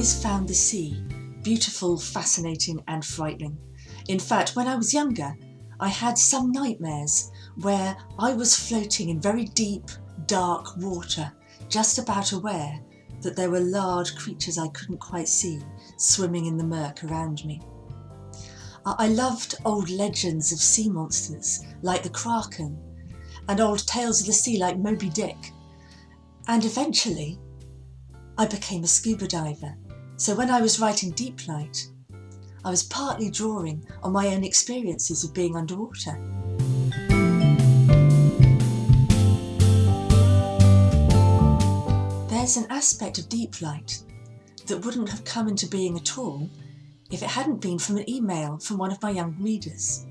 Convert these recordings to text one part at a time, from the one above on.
the sea, beautiful, fascinating and frightening. In fact, when I was younger, I had some nightmares where I was floating in very deep, dark water, just about aware that there were large creatures I couldn't quite see swimming in the murk around me. I loved old legends of sea monsters like the Kraken and old tales of the sea like Moby Dick. And eventually I became a scuba diver. So when I was writing Deep Light, I was partly drawing on my own experiences of being underwater. There's an aspect of Deep Light that wouldn't have come into being at all if it hadn't been from an email from one of my young readers.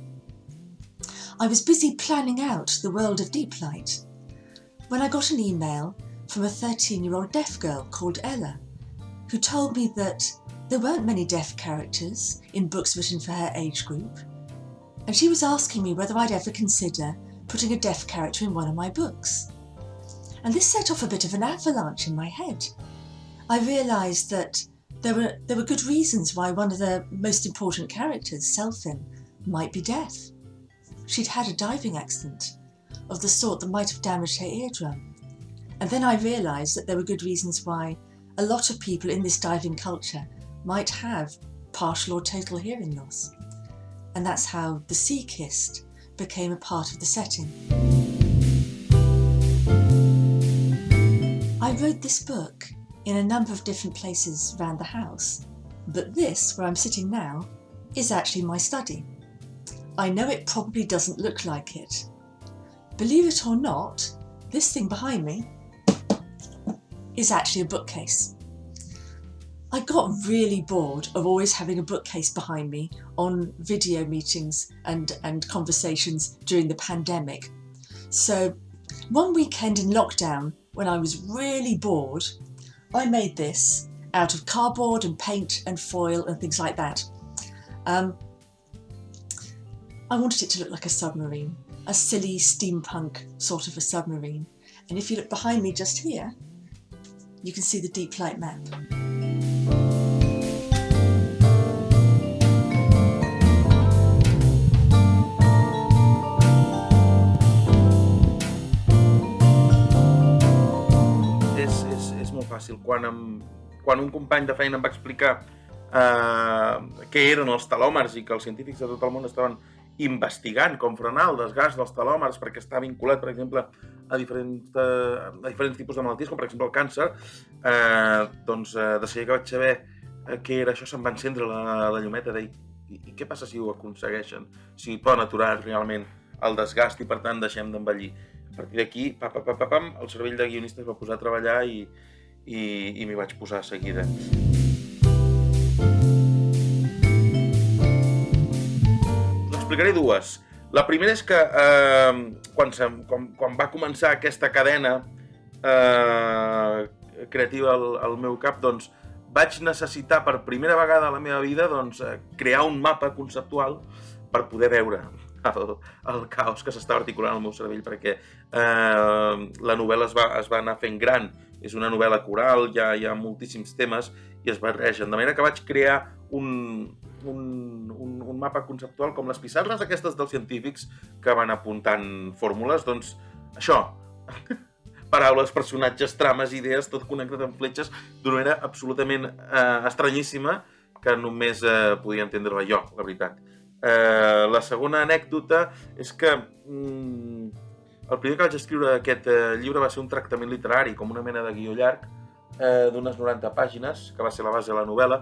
I was busy planning out the world of Deep Light when I got an email from a 13 year old deaf girl called Ella, who told me that there weren't many deaf characters in books written for her age group, and she was asking me whether I'd ever consider putting a deaf character in one of my books. And this set off a bit of an avalanche in my head. I realised that there were, there were good reasons why one of the most important characters, Selphin, might be deaf. She'd had a diving accident of the sort that might have damaged her eardrum. And then I realised that there were good reasons why a lot of people in this diving culture might have partial or total hearing loss. And that's how The Sea Kissed became a part of the setting. I wrote this book in a number of different places around the house, but this, where I'm sitting now, is actually my study. I know it probably doesn't look like it. Believe it or not, this thing behind me is actually a bookcase. I got really bored of always having a bookcase behind me on video meetings and, and conversations during the pandemic. So one weekend in lockdown, when I was really bored, I made this out of cardboard and paint and foil and things like that. Um, I wanted it to look like a submarine, a silly steampunk sort of a submarine. And if you look behind me just here, you can see the deep light map. Fàcil. Quan, em, quan un company de feina em va explicar eh, què eren els telòmers i que els científics de tot el món estaven investigant com frenar el desgast dels telòmers perquè està vinculat, per exemple, a diferents, eh, a diferents tipus de malalties, com per exemple el càncer, eh, doncs eh, de seguida que vaig saber eh, què era això se'm va encendre la, la llumeta de i, i què passa si ho aconsegueixen? Si poden aturar realment el desgast i per tant deixem d'envellir. A partir d'aquí, pa, pa, pa, pa, pam, el cervell de guionista es va posar a treballar i, i, i m'hi vaig posar a seguida. N'explicaré dues. La primera és que eh, quan, se, quan, quan va començar aquesta cadena eh, creativa al, al meu cap, doncs, vaig necessitar per primera vegada a la meva vida doncs, eh, crear un mapa conceptual per poder veure el, el caos que s'estava articulant al meu cervell perquè eh, la novel·la es va, es va anar fent gran és una novel·la coral, hi ha, hi ha moltíssims temes i es barregen, de manera que vaig crear un, un, un, un mapa conceptual com les pissarres aquestes dels científics que van apuntant fórmules, doncs això, paraules, personatges, trames, idees, tot connectat amb fletxes d'una manera absolutament eh, estranyíssima que només eh, podia entendre-la jo, la veritat. Eh, la segona anècdota és que mm, el primer que vaig escriure aquest eh, llibre va ser un tractament literari, com una mena de guió llarg, eh, d'unes 90 pàgines, que va ser la base de la novel·la,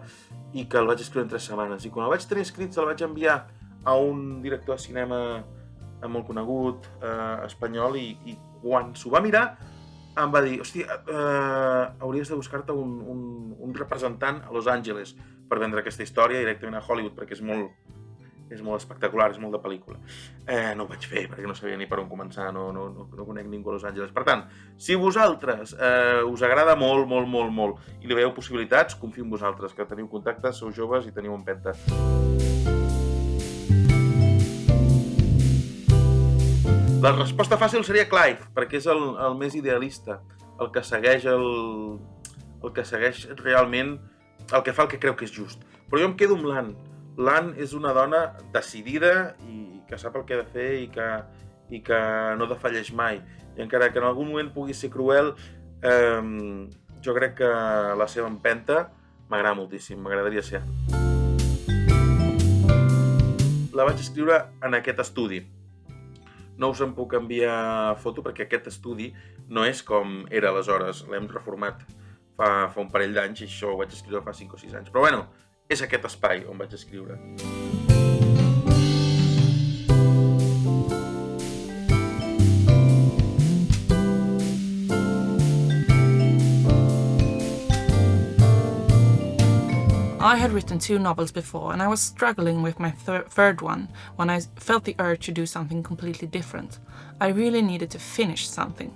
i que el vaig escriure en 3 setmanes. I quan el vaig tenir escrit, se'l vaig enviar a un director de cinema eh, molt conegut, eh, espanyol, i, i quan s'ho va mirar, em va dir, hòstia, eh, hauries de buscar-te un, un, un representant a Los Angeles per vendre aquesta història directament a Hollywood, perquè és molt, és molt espectacular, és molt de pel·lícula. Eh, no ho vaig fer perquè no sabia ni per on començar, no, no, no, no conec ningú a Los Angeles. Per tant, si vosaltres eh, us agrada molt, molt, molt, molt i li veieu possibilitats, confio en vosaltres, que teniu contactes, sou joves i teniu empenta. La resposta fàcil seria Clive, perquè és el, el més idealista, el que segueix el, el que segueix realment el que fa el que creu que és just. Però jo em quedo amb l'Anne. L'Anne és una dona decidida i que sap el que ha de fer i que, i que no defalleix mai. I encara que en algun moment pugui ser cruel, eh, jo crec que la seva empenta m'agrada moltíssim, m'agradaria ser. La vaig escriure en aquest estudi. No us en puc enviar foto perquè aquest estudi no és com era aleshores, l'hem reformat fa, fa un parell d'anys i això ho vaig escriure fa 5 o 6 anys. Però bueno, és aquest espai on vaig escriure. I had written two novels before and I was struggling with my thir third one when I felt the urge to do something completely different. I really needed to finish something.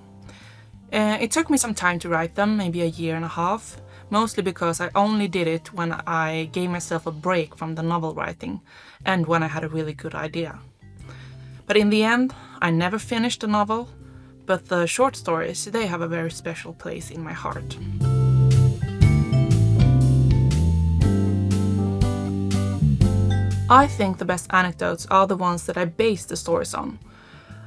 Uh, it took me some time to write them, maybe a year and a half, mostly because I only did it when I gave myself a break from the novel writing and when I had a really good idea. But in the end, I never finished the novel, but the short stories, they have a very special place in my heart. I think the best anecdotes are the ones that I base the stories on.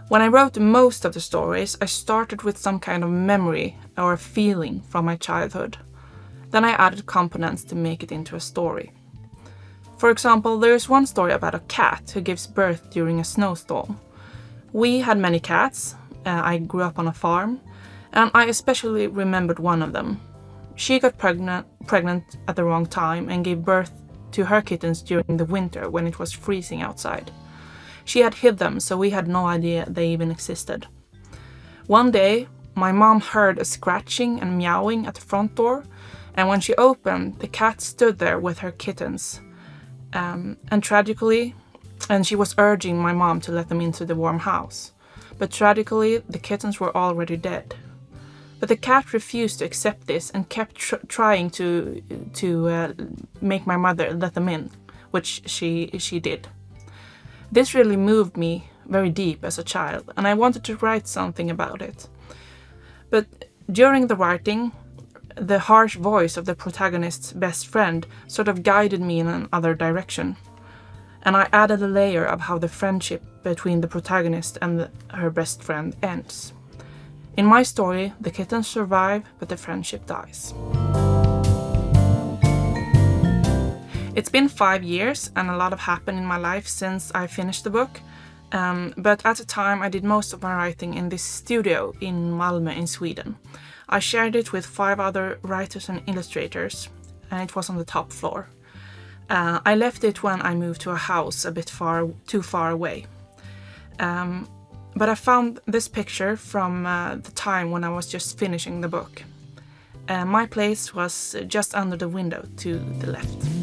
When I wrote most of the stories, I started with some kind of memory or feeling from my childhood. Then I added components to make it into a story. For example, there is one story about a cat who gives birth during a snowstorm. We had many cats, uh, I grew up on a farm, and I especially remembered one of them. She got pregnant, pregnant at the wrong time and gave birth to her kittens during the winter when it was freezing outside. She had hid them, so we had no idea they even existed. One day, my mom heard a scratching and meowing at the front door, and when she opened, the cat stood there with her kittens. Um, and tragically, and she was urging my mom to let them into the warm house. But tragically, the kittens were already dead. But the cat refused to accept this and kept tr trying to to uh, make my mother let them in, which she she did. This really moved me very deep as a child, and I wanted to write something about it. But during the writing, the harsh voice of the protagonist's best friend sort of guided me in another direction. And I added a layer of how the friendship between the protagonist and the, her best friend ends. In my story, the kittens survive, but the friendship dies. It's been five years and a lot have happened in my life since I finished the book. Um, but at the time I did most of my writing in this studio in Malmö in Sweden. I shared it with five other writers and illustrators and it was on the top floor. Uh, I left it when I moved to a house a bit far, too far away. Um, but I found this picture from uh, the time when I was just finishing the book. Uh, my place was just under the window to the left.